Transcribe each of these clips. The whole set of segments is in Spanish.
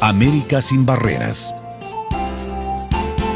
América sin barreras.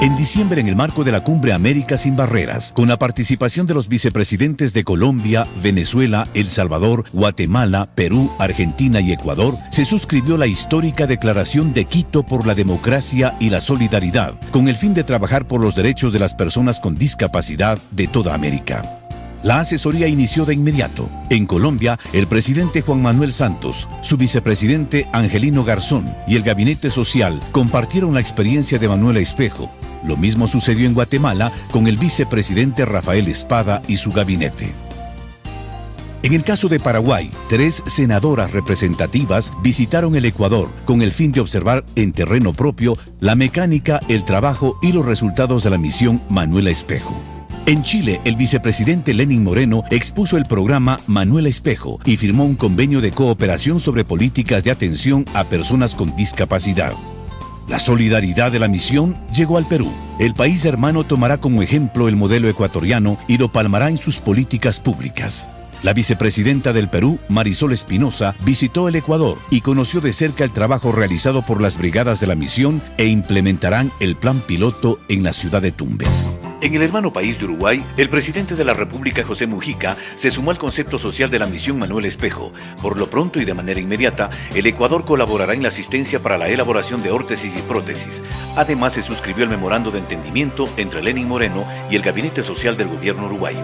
En diciembre, en el marco de la Cumbre América sin Barreras, con la participación de los vicepresidentes de Colombia, Venezuela, El Salvador, Guatemala, Perú, Argentina y Ecuador, se suscribió la histórica Declaración de Quito por la Democracia y la Solidaridad, con el fin de trabajar por los derechos de las personas con discapacidad de toda América. La asesoría inició de inmediato. En Colombia, el presidente Juan Manuel Santos, su vicepresidente Angelino Garzón y el gabinete social compartieron la experiencia de Manuela Espejo, lo mismo sucedió en Guatemala con el vicepresidente Rafael Espada y su gabinete. En el caso de Paraguay, tres senadoras representativas visitaron el Ecuador con el fin de observar en terreno propio la mecánica, el trabajo y los resultados de la misión Manuela Espejo. En Chile, el vicepresidente Lenin Moreno expuso el programa Manuela Espejo y firmó un convenio de cooperación sobre políticas de atención a personas con discapacidad. La solidaridad de la misión llegó al Perú. El país hermano tomará como ejemplo el modelo ecuatoriano y lo palmará en sus políticas públicas. La vicepresidenta del Perú, Marisol Espinosa, visitó el Ecuador y conoció de cerca el trabajo realizado por las brigadas de la misión e implementarán el plan piloto en la ciudad de Tumbes. En el hermano país de Uruguay, el presidente de la República, José Mujica, se sumó al concepto social de la misión Manuel Espejo. Por lo pronto y de manera inmediata, el Ecuador colaborará en la asistencia para la elaboración de órtesis y prótesis. Además, se suscribió el memorando de entendimiento entre Lenin Moreno y el Gabinete Social del Gobierno uruguayo.